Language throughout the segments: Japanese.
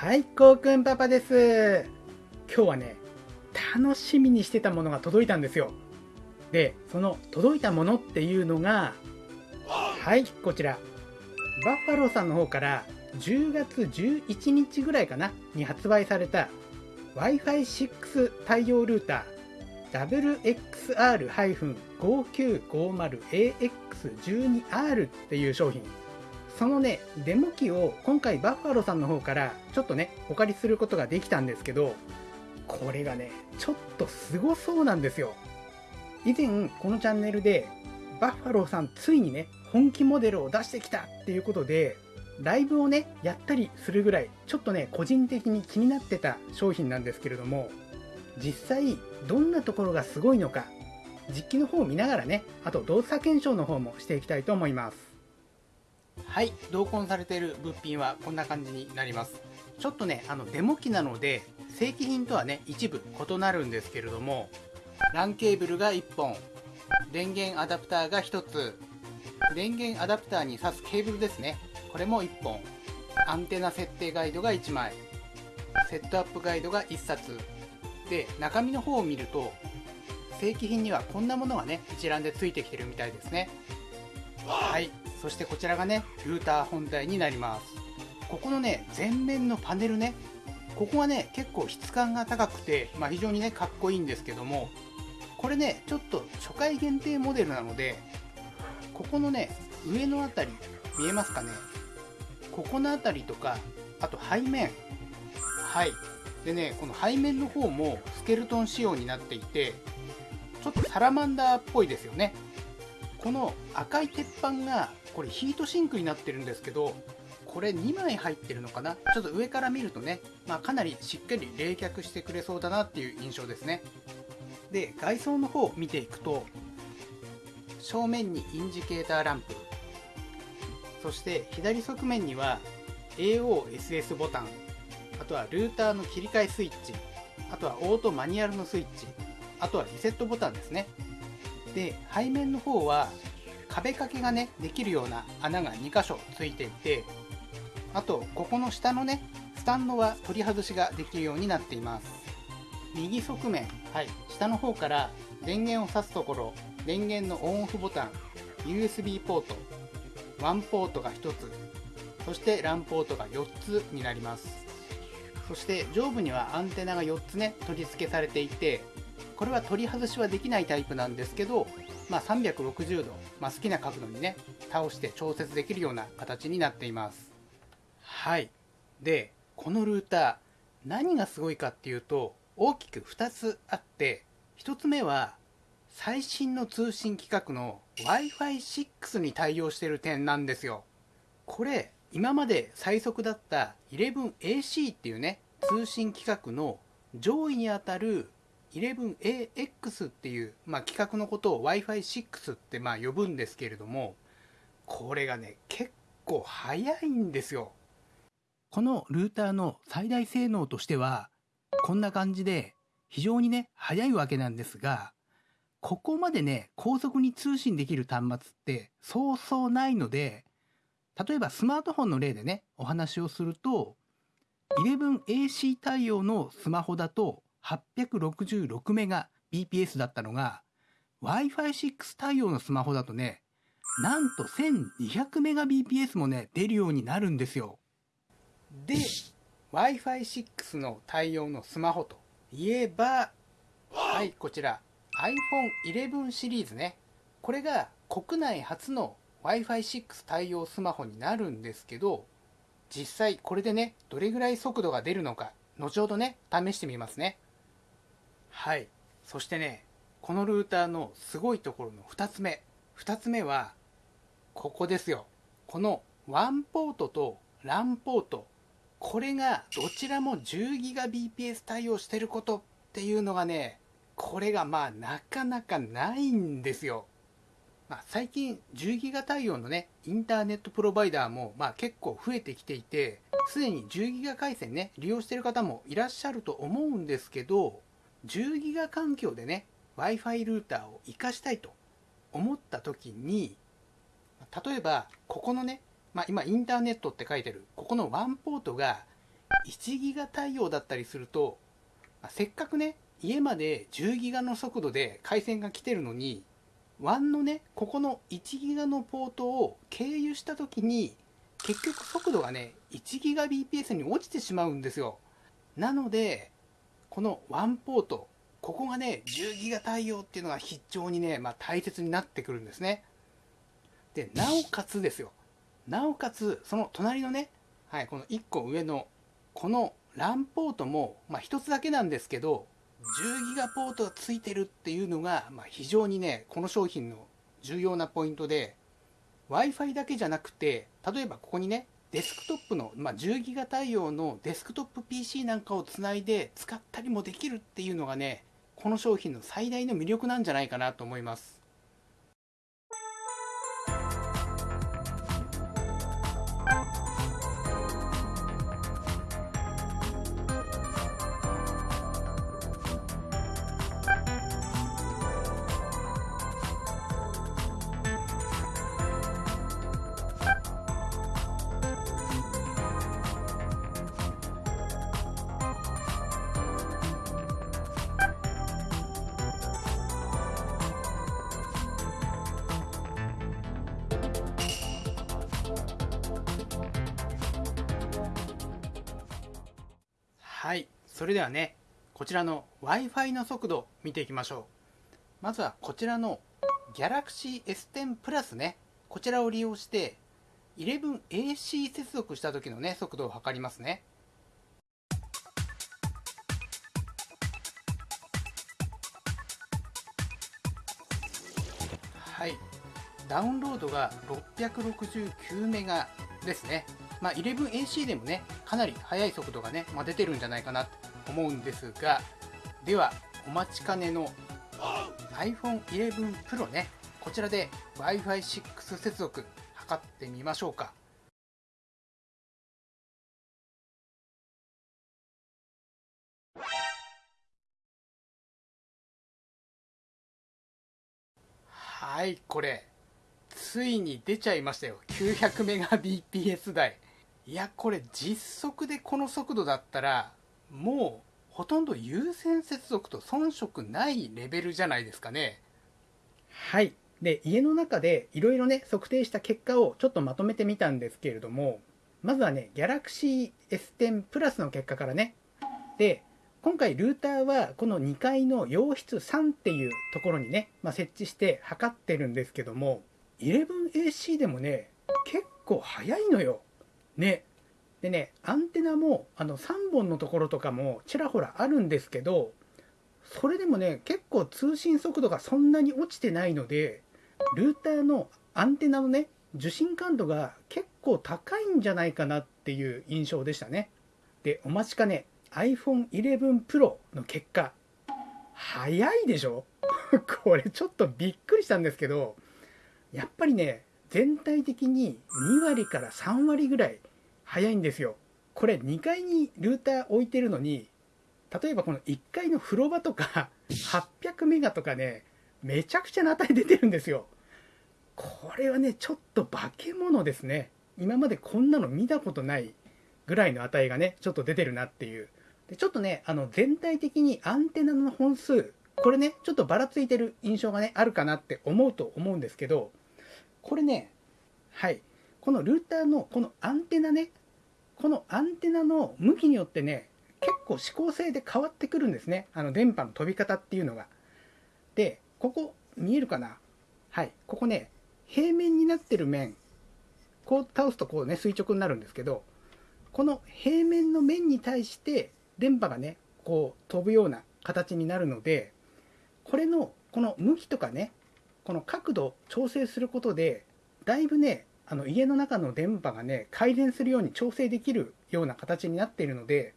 はい、こうくんパパです。今日はね、楽しみにしてたものが届いたんですよ。で、その届いたものっていうのが、はい、こちら。バッファローさんの方から10月11日ぐらいかなに発売された Wi-Fi6 対応ルーター WXR-5950AX12R っていう商品そのねデモ機を今回バッファローさんの方からちょっとねお借りすることができたんですけどこれがねちょっとすごそうなんですよ。以前このチャンネルでバッファローさんついにね本気モデルを出してきたっていうことでライブをねやったりするぐらいちょっとね個人的に気になってた商品なんですけれども実際どんなところがすごいのか実機の方を見ながらねあと動作検証の方もしていきたいと思います。はい同梱されている物品はこんな感じになります。ちょっとねあのデモ機なので正規品とはね一部異なるんですけれども LAN ケーブルが1本電源アダプターが1つ電源アダプターに挿すケーブルですね。これも1本アンテナ設定ガイドが1枚セットアップガイドが1冊。で中身の方を見ると正規品にはこんなものがね一覧でついてきてるみたいですね。はい。そしてこちらがねルーター本体になります。ここのね前面のパネルねここがね結構質感が高くて、まあ、非常にねかっこいいんですけどもこれねちょっと初回限定モデルなのでここのね上のあたり見えますかね？ここのあたりとかあと背面。はい。でねこの背面の方もスケルトン仕様になっていてちょっとサラマンダーっぽいですよね。この赤い鉄板がこれヒートシンクになってるんですけどこれ2枚入ってるのかな？ちょっと上から見るとね、まあ、かなりしっかり冷却してくれそうだなっていう印象ですね。で外装の方を見ていくと正面にインジケーターランプそして左側面には AOSS ボタンあとはルーターの切り替えスイッチあとはオートマニュアルのスイッチあとはリセットボタンですね。で背面の方は壁掛けがねできるような穴が2箇所ついていてあとここの下のねスタンドは取り外しができるようになっています。右側面はい。下の方から電源を挿すところ電源のオンオフボタン USB ポート1ポートが1つそして LAN ポートが4つになります。そして上部にはアンテナが4つね取り付けされていてこれは取り外しはできないタイプなんですけど、まあ、360度、まあ、好きな角度にね倒して調節できるような形になっています。はい。でこのルーター何がすごいかっていうと大きく2つあって1つ目は最新の通信規格の Wi-Fi6 に対応している点なんですよ。これ今まで最速だった 11AC っていうね通信規格の上位にあたる 11AX っていう、まあ、規格のことを Wi-Fi6 ってまあ呼ぶんですけれどもこれがね結構速いんですよ。このルーターの最大性能としてはこんな感じで非常にね速いわけなんですがここまでね高速に通信できる端末ってそうそうないので例えばスマートフォンの例でねお話をすると 11AC 対応のスマホだと866メガ BPS だったのが Wi-Fi6 対応のスマホだとねなんと1200メガ BPS もね出るようになるんですよ。で Wi-Fi6 の対応のスマホといえばはいこちら iPhone11 シリーズね。これが国内初の Wi-Fi6 対応スマホになるんですけど実際これでねどれぐらい速度が出るのか後ほどね試してみますね。はい。そしてねこのルーターのすごいところの2つ目。2つ目はここですよ。この1ポートと LAN ポート。これがどちらも 10GBps 対応してることっていうのがねこれがまあなかなかないんですよ。まあ、最近10ギガ対応のねインターネットプロバイダーもまあ結構増えてきていてすでに10ギガ回線ね利用してる方もいらっしゃると思うんですけど10ギガ環境でね w i f i ルーターを活かしたいと思った時に例えばここのね、まあ、今インターネットって書いてるここのワンポートが1ギガ対応だったりすると、まあせっかくね、家まで10ギガの速度で回線が来てるのに、WAN のね、ここの1ギガのポートを経由した時に、結局速度がね、1ギガ BPS に落ちてしまうんですよ。なので、この1ポート、ここがね、10ギガ対応っていうのが非常にね、まあ、大切になってくるんですね。で、なおかつですよ。なおかつ、その隣のね、はい、この1個上の、この LAN ポートも、まあ、1つだけなんですけど、10ギガポートがついてるっていうのが、まあ、非常にね、この商品の重要なポイントで、Wi-Fi だけじゃなくて、例えばここにね、デスクトップの、まあ、10ギガ対応のデスクトップ PC なんかをつないで使ったりもできるっていうのがね、この商品の最大の魅力なんじゃないかなと思います。それではね、こちらの Wi-Fi の速度見ていきましょう。まずはこちらの Galaxy S10 Plus ね、こちらを利用して 11AC 接続した時のね、速度を測りますね。はい。ダウンロードが669メガですね。まあ、11AC でもね、かなり速い速度がね、まあ、出てるんじゃないかな思うんですが、では、お待ちかねの iPhone 11 Pro ね、こちらで Wi-Fi6 接続測ってみましょうか。はい、これ、ついに出ちゃいましたよ。900 Mbps 台。いや、これ実測でこの速度だったら、もうほとんど有線接続と遜色ないレベルじゃないですかね。はい。で、家の中でいろいろね、測定した結果をちょっとまとめてみたんですけれども、まずはね、Galaxy S10 Plus の結果からね。で、今回ルーターはこの2階の洋室3っていうところにね、まあ、設置して測ってるんですけども、11AC でもね、結構早いのよ。ね。でね、アンテナもあの3本のところとかもちらほらあるんですけど、それでもね、結構通信速度がそんなに落ちてないので、ルーターのアンテナのね、受信感度が結構高いんじゃないかなっていう印象でしたね。で、お待ちかね、iPhone 11 Pro の結果、早いでしょ？これちょっとびっくりしたんですけど、やっぱりね、全体的に2割から3割ぐらい早いんですよ。これ2階にルーター置いてるのに、例えばこの1階の風呂場とか800メガとかね、めちゃくちゃな値出てるんですよ。これはね、ちょっと化け物ですね。今までこんなの見たことないぐらいの値がね、ちょっと出てるなっていう。でちょっとね、あの全体的にアンテナの本数、これね、ちょっとばらついてる印象がね、あるかなって思うと思うんですけど、これね、はい、このルーターのこのアンテナね、このアンテナの向きによってね、結構指向性で変わってくるんですね。あの電波の飛び方っていうのが。で、ここ見えるかな？はい。ここね、平面になってる面、こう倒すとこうね、垂直になるんですけど、この平面の面に対して電波がね、こう飛ぶような形になるので、これのこの向きとかね、この角度を調整することで、だいぶね、あの家の中の電波がね改善するように調整できるような形になっているので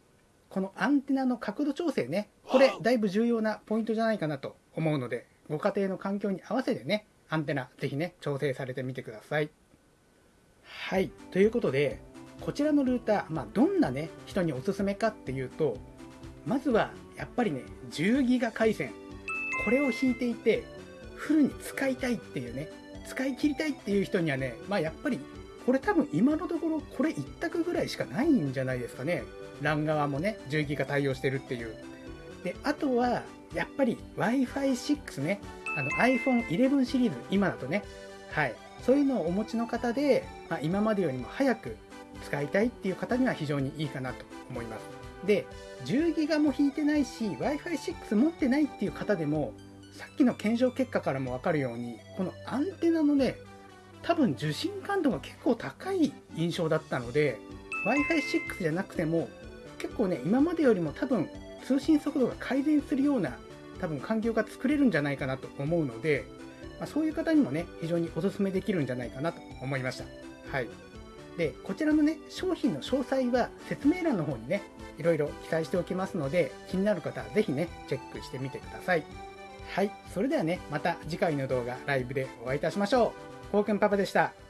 このアンテナの角度調整ねこれだいぶ重要なポイントじゃないかなと思うのでご家庭の環境に合わせてねアンテナぜひね調整されてみてください。はい。ということでこちらのルーター、まあ、どんなね人におすすめかっていうとまずはやっぱりね10ギガ回線。これを引いていてフルに使いたいっていうね使い切りたいっていう人にはね、まあやっぱり、これ多分今のところこれ一択ぐらいしかないんじゃないですかね。LAN 側もね、10ギガ対応してるっていう。で、あとは、やっぱり Wi-Fi6 ね、あの iPhone 11シリーズ、今だとね、はい、そういうのをお持ちの方で、まあ、今までよりも早く使いたいっていう方には非常にいいかなと思います。で、10ギガも引いてないし、Wi-Fi6 持ってないっていう方でも、さっきの検証結果からもわかるように、このアンテナのね、多分受信感度が結構高い印象だったので Wi-Fi6 じゃなくても結構ね今までよりも多分通信速度が改善するような多分環境が作れるんじゃないかなと思うので、まあ、そういう方にもね非常にお勧めできるんじゃないかなと思いました。はい。でこちらのね商品の詳細は説明欄の方にねいろいろ記載しておきますので気になる方は是非ねチェックしてみてください。はいそれではねまた次回の動画ライブでお会いいたしましょうコウくんパパでした。